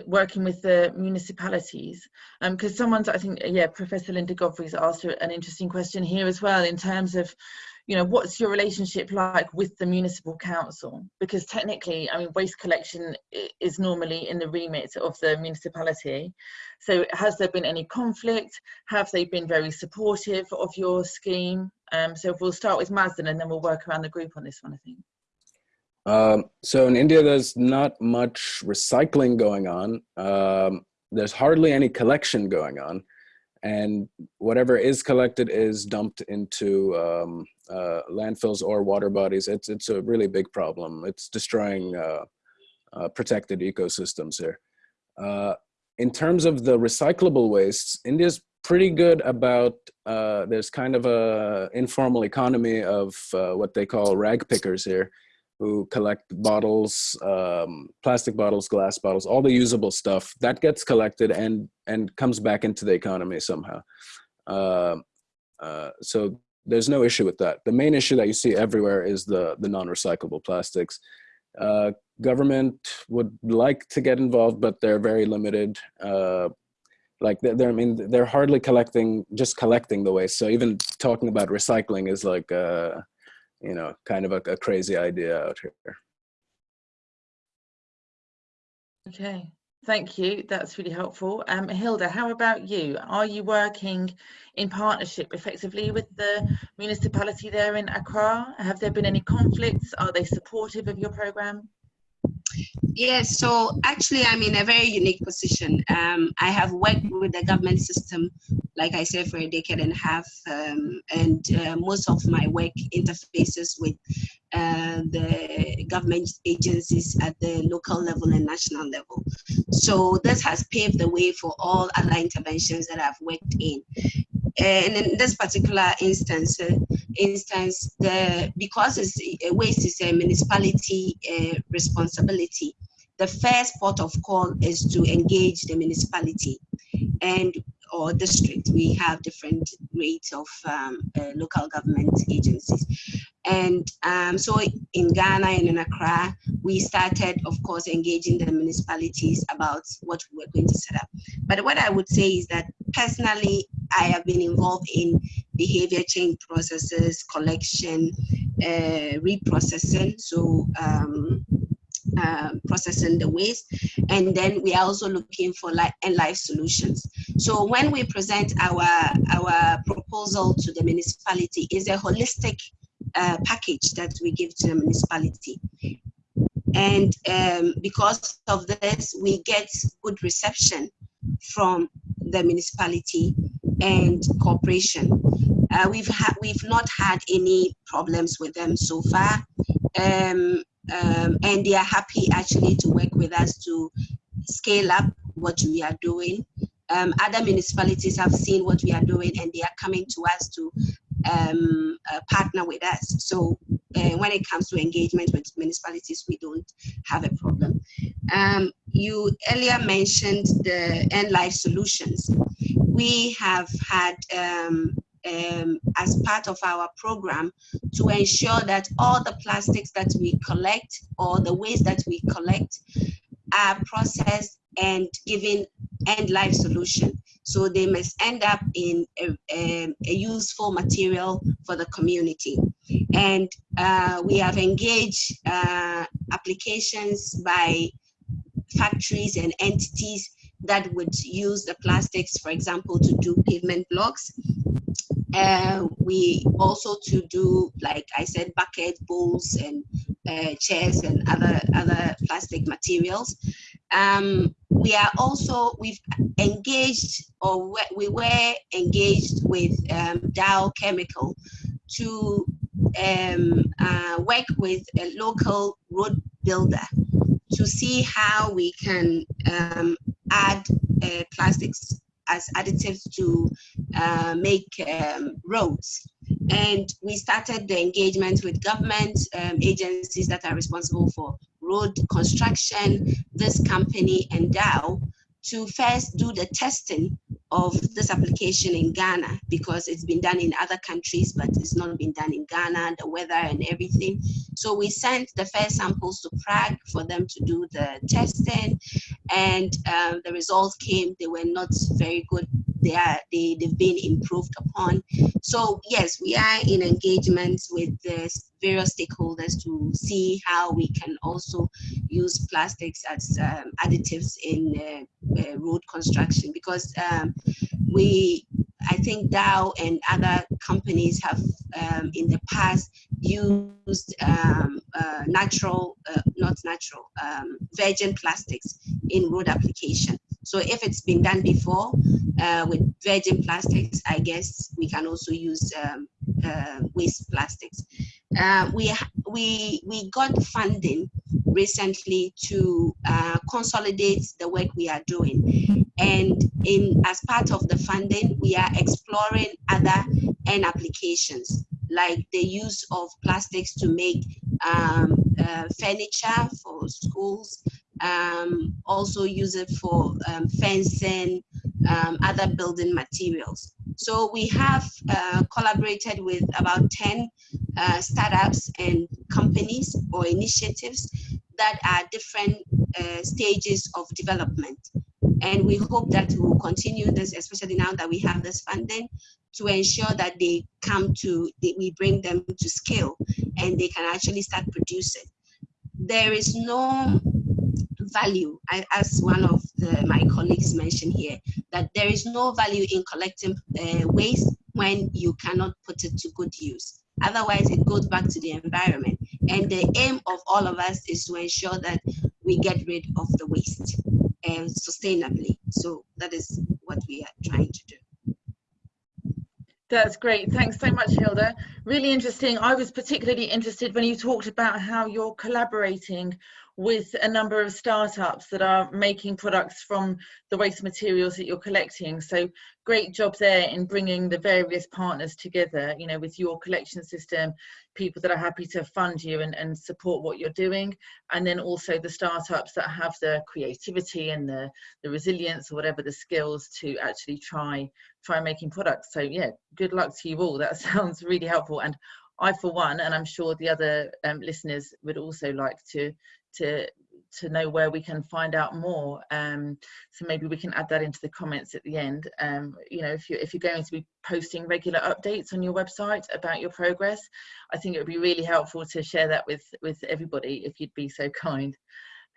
working with the municipalities, because um, someone's, I think, yeah, Professor Linda Godfrey's asked an interesting question here as well in terms of, you know, what's your relationship like with the municipal council? Because technically, I mean, waste collection is normally in the remit of the municipality. So has there been any conflict? Have they been very supportive of your scheme? Um, so we'll start with Mazin and then we'll work around the group on this one, I think. Um, so in India, there's not much recycling going on. Um, there's hardly any collection going on. And whatever is collected is dumped into um, uh, landfills or water bodies. It's, it's a really big problem. It's destroying uh, uh, protected ecosystems here. Uh, in terms of the recyclable wastes, India's pretty good about, there's kind of a informal economy of what they call rag pickers here who collect bottles, um, plastic bottles, glass bottles, all the usable stuff that gets collected and and comes back into the economy somehow. Uh, uh, so there's no issue with that. The main issue that you see everywhere is the the non-recyclable plastics. Uh, government would like to get involved, but they're very limited. Uh, like they're, they're, I mean, they're hardly collecting, just collecting the waste. So even talking about recycling is like uh, you know, kind of a, a crazy idea out here. Okay, thank you. That's really helpful. Um, Hilda, how about you? Are you working in partnership effectively with the municipality there in Accra? Have there been any conflicts? Are they supportive of your program? Yes, so actually I'm in a very unique position. Um, I have worked with the government system, like I said, for a decade and a half, um, and uh, most of my work interfaces with uh, the government agencies at the local level and national level. So this has paved the way for all other interventions that I've worked in. And in this particular instance, uh, instance, the because it's, uh, waste is a municipality responsibility, the first port of call is to engage the municipality and or district. We have different rates of um, uh, local government agencies. And um, so in Ghana and in Accra, we started, of course, engaging the municipalities about what we we're going to set up. But what I would say is that personally, I have been involved in behavior change processes, collection, uh, reprocessing. So um, uh, processing the waste. And then we are also looking for like end life solutions. So when we present our, our proposal to the municipality is a holistic uh, package that we give to the municipality. And um, because of this, we get good reception from the municipality and cooperation. Uh, we've had we've not had any problems with them so far. Um, um, and they are happy actually to work with us to scale up what we are doing. Um, other municipalities have seen what we are doing and they are coming to us to um, uh, partner with us. So uh, when it comes to engagement with municipalities, we don't have a problem. Um, you earlier mentioned the end life solutions. We have had um, um, as part of our program to ensure that all the plastics that we collect or the waste that we collect are processed and given end life solution. So they must end up in a, a, a useful material for the community. And uh, we have engaged uh, applications by factories and entities that would use the plastics, for example, to do pavement blocks uh, we also to do, like I said, bucket bowls and uh, chairs and other other plastic materials. Um, we are also we've engaged or we were engaged with um, Dow Chemical to um, uh, work with a local road builder to see how we can um, add uh, plastics as additives to uh, make um, roads. And we started the engagement with government um, agencies that are responsible for road construction, this company and Dow, to first do the testing of this application in Ghana because it's been done in other countries, but it's not been done in Ghana, the weather and everything. So we sent the first samples to Prague for them to do the testing and um, the results came, they were not very good. They are they, they've been improved upon. So yes, we are in engagements with the various stakeholders to see how we can also use plastics as um, additives in uh, uh, road construction because um, we I think Dow and other companies have um, in the past used um, uh, natural, uh, not natural, um, virgin plastics in road application. So if it's been done before uh, with virgin plastics, I guess we can also use um, uh, waste plastics. Uh, we, we, we got funding recently to uh, consolidate the work we are doing. And in as part of the funding, we are exploring other end applications like the use of plastics to make um, uh, furniture for schools, um, also use it for um, fencing, um, other building materials. So we have uh, collaborated with about 10 uh, startups and companies or initiatives that are different uh, stages of development. And we hope that we will continue this, especially now that we have this funding, to ensure that they come to, that we bring them to scale and they can actually start producing. There is no value, as one of the, my colleagues mentioned here, that there is no value in collecting uh, waste when you cannot put it to good use. Otherwise, it goes back to the environment. And the aim of all of us is to ensure that we get rid of the waste uh, sustainably. So that is what we are trying to do. That's great. Thanks so much, Hilda. Really interesting. I was particularly interested when you talked about how you're collaborating with a number of startups that are making products from the waste materials that you're collecting. So great job there in bringing the various partners together, you know, with your collection system, people that are happy to fund you and, and support what you're doing. And then also the startups that have the creativity and the, the resilience or whatever the skills to actually try, try making products. So yeah, good luck to you all. That [laughs] sounds really helpful. And I, for one, and I'm sure the other um, listeners would also like to to to know where we can find out more um, so maybe we can add that into the comments at the end. Um, you know if you if you're going to be posting regular updates on your website about your progress I think it would be really helpful to share that with with everybody if you'd be so kind.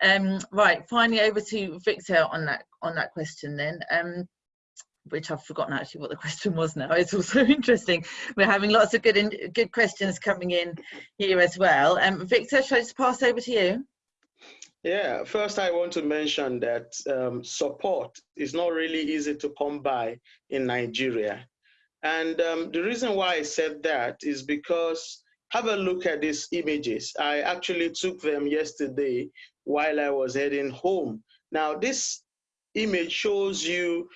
Um, right finally over to Victor on that on that question then. Um, which I've forgotten actually what the [laughs] question was now. It's also [laughs] interesting. We're having lots of good in, good questions coming in here as well. Um, Victor, shall I just pass over to you? Yeah, first I want to mention that um, support is not really easy to come by in Nigeria. And um, the reason why I said that is because have a look at these images. I actually took them yesterday while I was heading home. Now this image shows you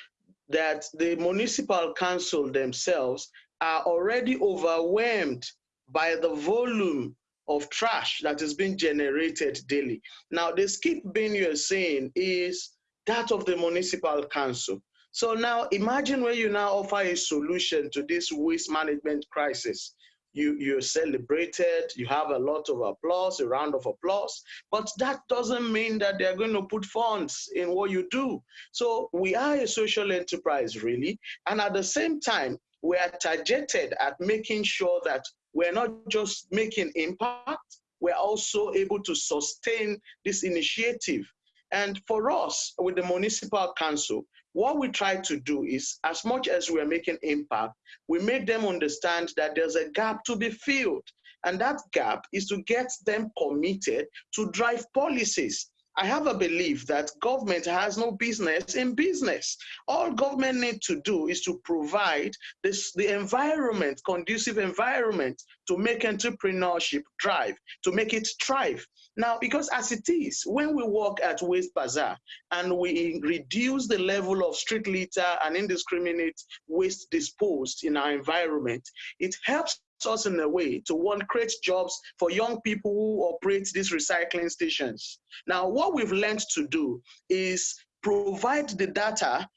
that the municipal council themselves are already overwhelmed by the volume of trash that is being generated daily. Now, the skip bin you're saying is that of the municipal council. So now imagine when you now offer a solution to this waste management crisis. You, you're celebrated, you have a lot of applause, a round of applause, but that doesn't mean that they're going to put funds in what you do. So we are a social enterprise, really. And at the same time, we are targeted at making sure that we're not just making impact, we're also able to sustain this initiative. And for us, with the municipal council, what we try to do is, as much as we're making impact, we make them understand that there's a gap to be filled. And that gap is to get them committed to drive policies I have a belief that government has no business in business. All government need to do is to provide this, the environment, conducive environment to make entrepreneurship drive, to make it thrive. Now, because as it is, when we work at Waste Bazaar and we reduce the level of street litter and indiscriminate waste disposed in our environment, it helps us in a way to one create jobs for young people who operate these recycling stations. Now, what we've learned to do is provide the data,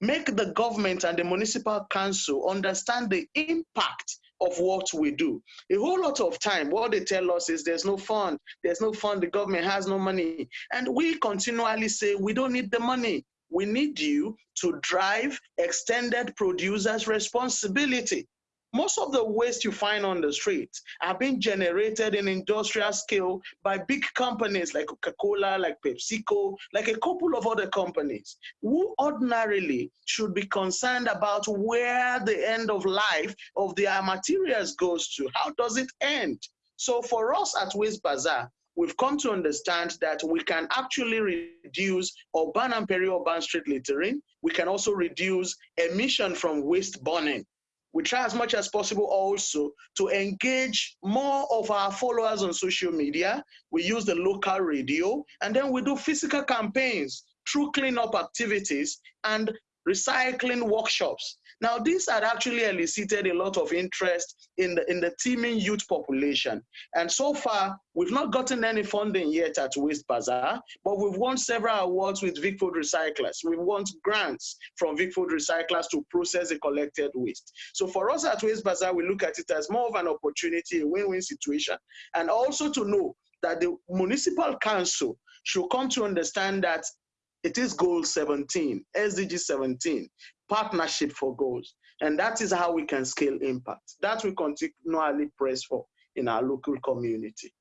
make the government and the municipal council understand the impact of what we do. A whole lot of time, what they tell us is there's no fund, there's no fund, the government has no money. And we continually say we don't need the money. we need you to drive extended producers responsibility. Most of the waste you find on the streets are being generated in industrial scale by big companies like Coca-Cola, like PepsiCo, like a couple of other companies who ordinarily should be concerned about where the end of life of their materials goes to. How does it end? So for us at Waste Bazaar, we've come to understand that we can actually reduce urban and peri-urban street littering. We can also reduce emission from waste burning we try as much as possible also to engage more of our followers on social media. We use the local radio, and then we do physical campaigns through cleanup activities and recycling workshops. Now, this had actually elicited a lot of interest in the, in the teeming youth population. And so far, we've not gotten any funding yet at Waste Bazaar, but we've won several awards with Vic Food Recyclers. We've won grants from Vic Food Recyclers to process the collected waste. So for us at Waste Bazaar, we look at it as more of an opportunity, a win-win situation, and also to know that the municipal council should come to understand that it is goal 17, SDG 17, partnership for goals. And that is how we can scale impact. That we continually press for in our local community.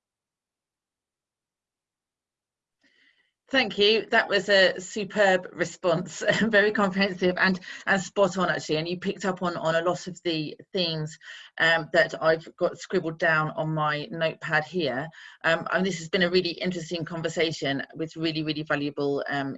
Thank you. That was a superb response, [laughs] very comprehensive and, and spot on actually. And you picked up on, on a lot of the themes um, that I've got scribbled down on my notepad here. Um, and this has been a really interesting conversation with really, really valuable um,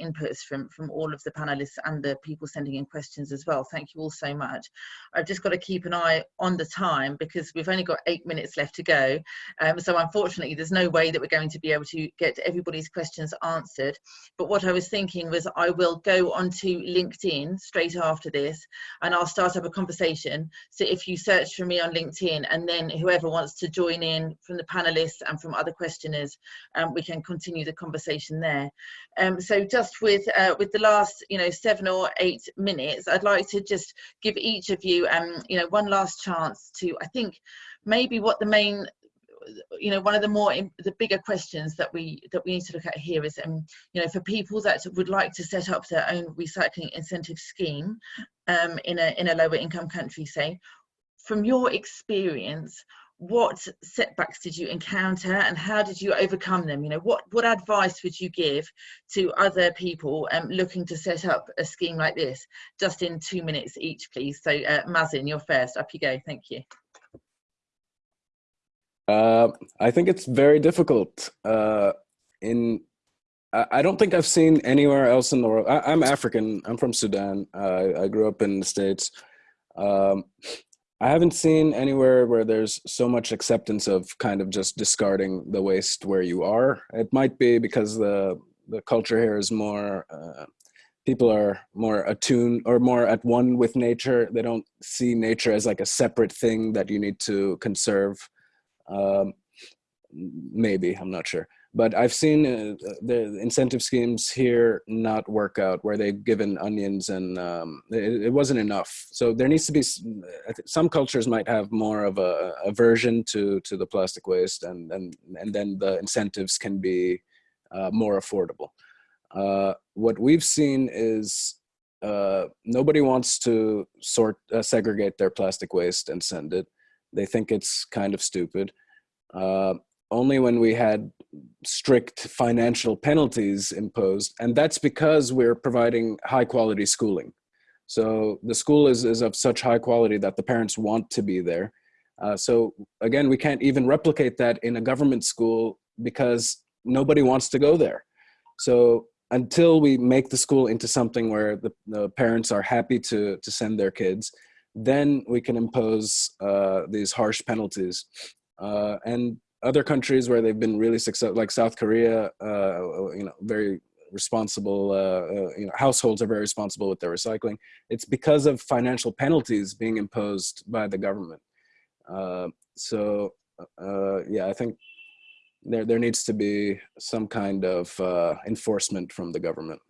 inputs from, from all of the panelists and the people sending in questions as well. Thank you all so much. I've just got to keep an eye on the time because we've only got eight minutes left to go. Um, so unfortunately, there's no way that we're going to be able to get everybody's questions answered. But what I was thinking was I will go onto LinkedIn straight after this and I'll start up a conversation. So if you search for me on LinkedIn and then whoever wants to join in from the panelists and from other questioners, um, we can continue the conversation there. Um, so just with uh, with the last you know seven or eight minutes, I'd like to just give each of you um, you know one last chance to I think maybe what the main you know one of the more the bigger questions that we that we need to look at here is um you know for people that would like to set up their own recycling incentive scheme um in a in a lower income country say from your experience, what setbacks did you encounter and how did you overcome them? You know, what, what advice would you give to other people um, looking to set up a scheme like this? Just in two minutes each, please. So uh, Mazin, you're first. Up you go. Thank you. Uh, I think it's very difficult. Uh, in I don't think I've seen anywhere else in the world. I, am African. I'm from Sudan. I grew up in the States. Um, I haven't seen anywhere where there's so much acceptance of kind of just discarding the waste where you are. It might be because the the culture here is more uh, people are more attuned or more at one with nature. They don't see nature as like a separate thing that you need to conserve. Um, maybe I'm not sure but I've seen uh, the incentive schemes here not work out where they've given onions and um, it, it, wasn't enough. So there needs to be some cultures might have more of a aversion to to the plastic waste, and and and then the incentives can be uh, more affordable. Uh, what we've seen is uh, nobody wants to sort uh, segregate their plastic waste and send it. They think it's kind of stupid. Uh, only when we had strict financial penalties imposed. And that's because we're providing high quality schooling. So the school is, is of such high quality that the parents want to be there. Uh, so again, we can't even replicate that in a government school because nobody wants to go there. So until we make the school into something where the, the parents are happy to, to send their kids, then we can impose uh, these harsh penalties. Uh, and other countries where they've been really successful, like South Korea, uh, you know, very responsible, uh, uh, you know, households are very responsible with their recycling. It's because of financial penalties being imposed by the government. Uh, so, yeah, I think there, there needs to be some kind of enforcement from the government.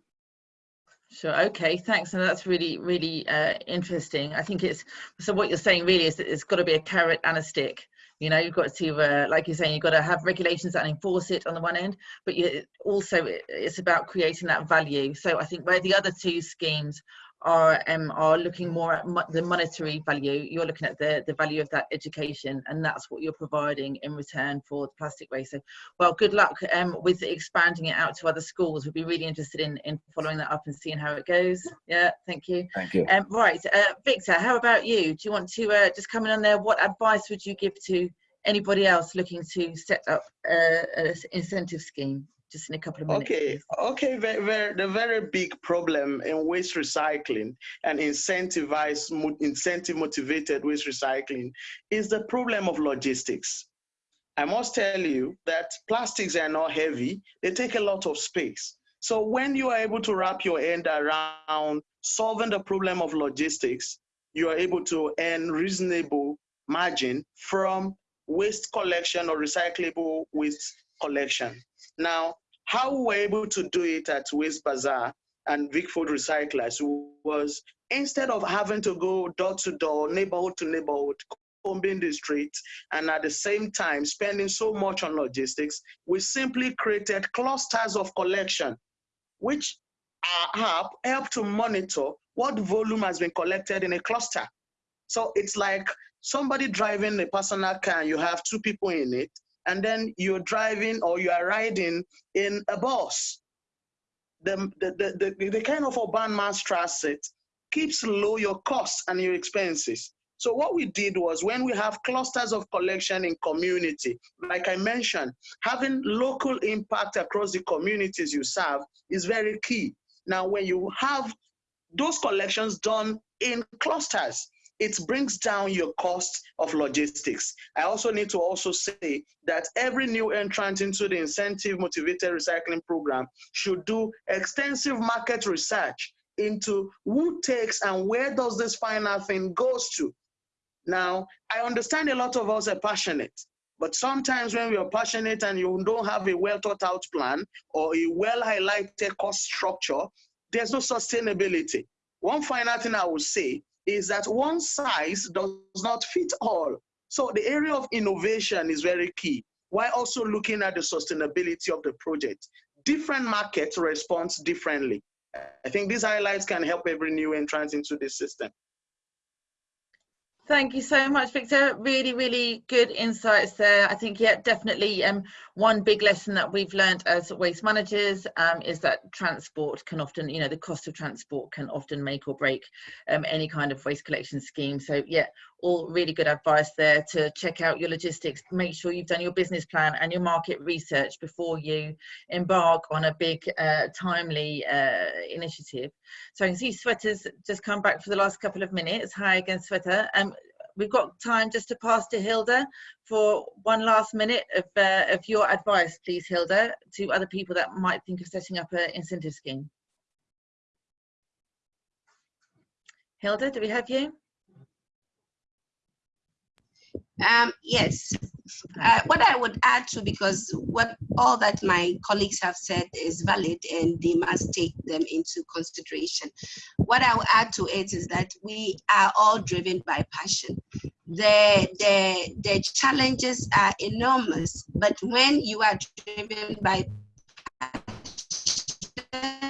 Sure. Okay. Thanks. And that's really, really uh, interesting. I think it's so. What you're saying really is that it's got to be a carrot and a stick You know, you've got to, uh, like you're saying, you've got to have regulations that enforce it on the one end, but you, also it's about creating that value. So I think where the other two schemes are um, are looking more at mo the monetary value. You're looking at the the value of that education, and that's what you're providing in return for the plastic waste. So, well, good luck um, with expanding it out to other schools. We'd be really interested in in following that up and seeing how it goes. Yeah, thank you. Thank you. Um, right, uh, Victor, how about you? Do you want to uh, just come in on there? What advice would you give to anybody else looking to set up uh, an incentive scheme? Just in a couple of minutes. Okay, okay. Very, very, the very big problem in waste recycling and incentivized, incentive motivated waste recycling is the problem of logistics. I must tell you that plastics are not heavy; they take a lot of space. So when you are able to wrap your end around solving the problem of logistics, you are able to earn reasonable margin from waste collection or recyclable waste collection. Now, how we were able to do it at Waste Bazaar and Vic Food Recyclers was instead of having to go door to door, neighborhood to neighborhood, combing the streets, and at the same time spending so much on logistics, we simply created clusters of collection, which uh, our help to monitor what volume has been collected in a cluster. So it's like somebody driving a personal car, you have two people in it, and then you're driving or you are riding in a bus. The, the, the, the, the kind of urban mass transit keeps low your costs and your expenses. So what we did was when we have clusters of collection in community, like I mentioned, having local impact across the communities you serve is very key. Now, when you have those collections done in clusters, it brings down your cost of logistics. I also need to also say that every new entrant into the incentive motivated recycling program should do extensive market research into who takes and where does this final thing goes to. Now, I understand a lot of us are passionate, but sometimes when we are passionate and you don't have a well thought out plan or a well highlighted cost structure, there's no sustainability. One final thing I will say is that one size does not fit all. So the area of innovation is very key, while also looking at the sustainability of the project. Different markets respond differently. I think these highlights can help every new entrant into the system. Thank you so much, Victor. Really, really good insights there. I think, yeah, definitely um, one big lesson that we've learned as waste managers um, is that transport can often, you know, the cost of transport can often make or break um, any kind of waste collection scheme. So, yeah, all really good advice there to check out your logistics, make sure you've done your business plan and your market research before you embark on a big, uh, timely uh, initiative. So I can see Sweater's just come back for the last couple of minutes. Hi again, Sweater. Um, we've got time just to pass to Hilda for one last minute of, uh, of your advice, please, Hilda, to other people that might think of setting up an incentive scheme. Hilda, do we have you? Um, yes, uh, what I would add to, because what all that my colleagues have said is valid and they must take them into consideration. What I will add to it is that we are all driven by passion. The, the, the challenges are enormous, but when you are driven by passion,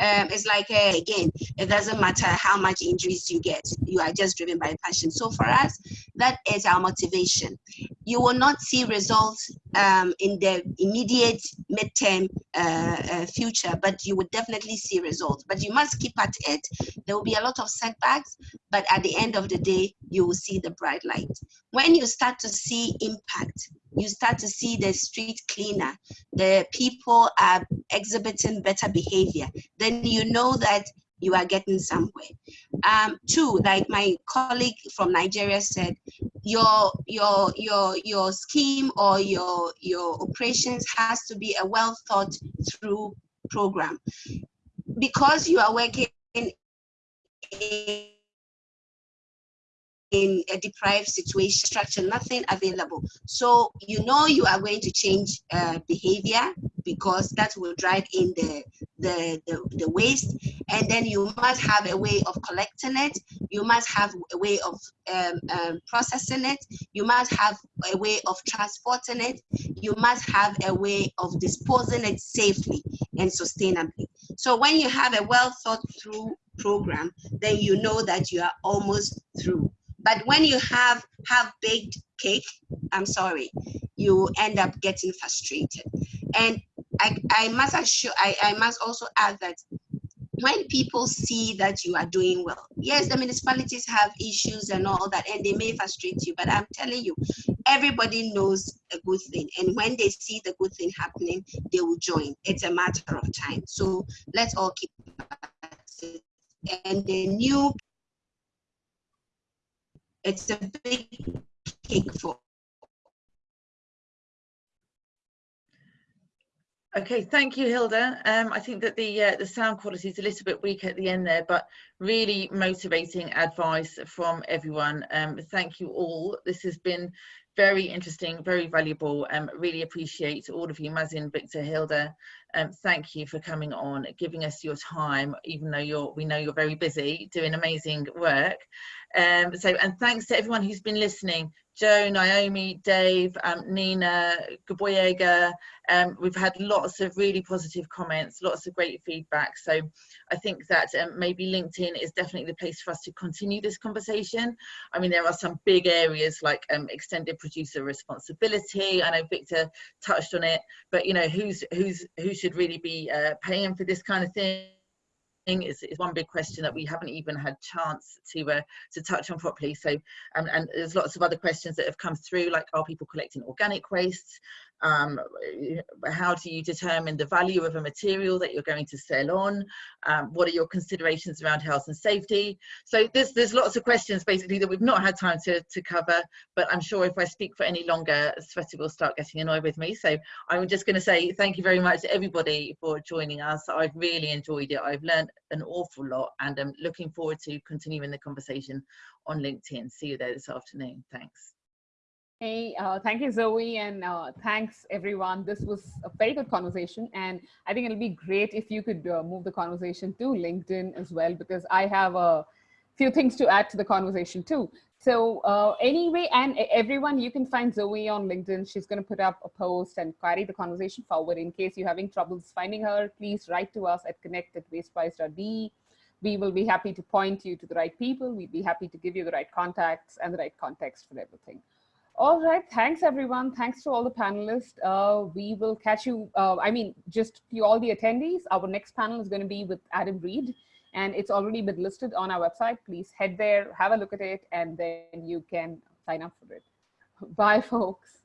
um, it's like uh, again it doesn't matter how much injuries you get you are just driven by passion. So for us that is our motivation. You will not see results um, in the immediate midterm uh, uh, future but you would definitely see results. But you must keep at it. There will be a lot of setbacks but at the end of the day you will see the bright light. When you start to see impact you start to see the street cleaner, the people are exhibiting better behavior, then you know that you are getting somewhere. Um, two, like my colleague from Nigeria said, your your your your scheme or your your operations has to be a well thought through program. Because you are working in in a deprived situation, structure, nothing available. So you know you are going to change uh, behavior because that will drive in the, the, the, the waste. And then you must have a way of collecting it. You must have a way of um, um, processing it. You must have a way of transporting it. You must have a way of disposing it safely and sustainably. So when you have a well thought through program, then you know that you are almost through. But when you have half baked cake, I'm sorry, you end up getting frustrated. And I, I must assure, I, I must also add that when people see that you are doing well, yes, the municipalities have issues and all that, and they may frustrate you, but I'm telling you, everybody knows a good thing. And when they see the good thing happening, they will join. It's a matter of time. So let's all keep and the new it's a big cake for Okay, thank you, Hilda. Um, I think that the uh, the sound quality is a little bit weak at the end there, but really motivating advice from everyone. Um, thank you all. This has been very interesting, very valuable. Um, really appreciate all of you, Mazin, Victor, Hilda. Um, thank you for coming on, giving us your time, even though you're we know you're very busy doing amazing work. Um, so, and thanks to everyone who's been listening. Joe, Naomi, Dave, um, Nina, Gboyega. Um, we've had lots of really positive comments, lots of great feedback. So I think that um, maybe LinkedIn is definitely the place for us to continue this conversation. I mean, there are some big areas like um, extended producer responsibility. I know Victor touched on it, but you know, who's who's who should really be uh, paying for this kind of thing? is, is one big question that we haven't even had chance to uh, to touch on properly. So, um, and there's lots of other questions that have come through, like are people collecting organic wastes? Um, how do you determine the value of a material that you're going to sell on? Um, what are your considerations around health and safety? So there's there's lots of questions basically that we've not had time to, to cover but I'm sure if I speak for any longer Sveta will start getting annoyed with me. So I'm just going to say thank you very much to everybody for joining us. I've really enjoyed it. I've learned an awful lot and I'm looking forward to continuing the conversation on LinkedIn. See you there this afternoon. Thanks Hey, uh, thank you, Zoe, and uh, thanks everyone. This was a very good conversation, and I think it'll be great if you could uh, move the conversation to LinkedIn as well, because I have a few things to add to the conversation too. So uh, anyway, and everyone, you can find Zoe on LinkedIn. She's going to put up a post and carry the conversation forward. In case you're having troubles finding her, please write to us at connect at wastewise.de. We will be happy to point you to the right people. We'd be happy to give you the right contacts and the right context for everything. All right, thanks everyone. Thanks to all the panelists. Uh, we will catch you, uh, I mean, just to all the attendees, our next panel is gonna be with Adam Reed and it's already been listed on our website. Please head there, have a look at it, and then you can sign up for it. [laughs] Bye folks.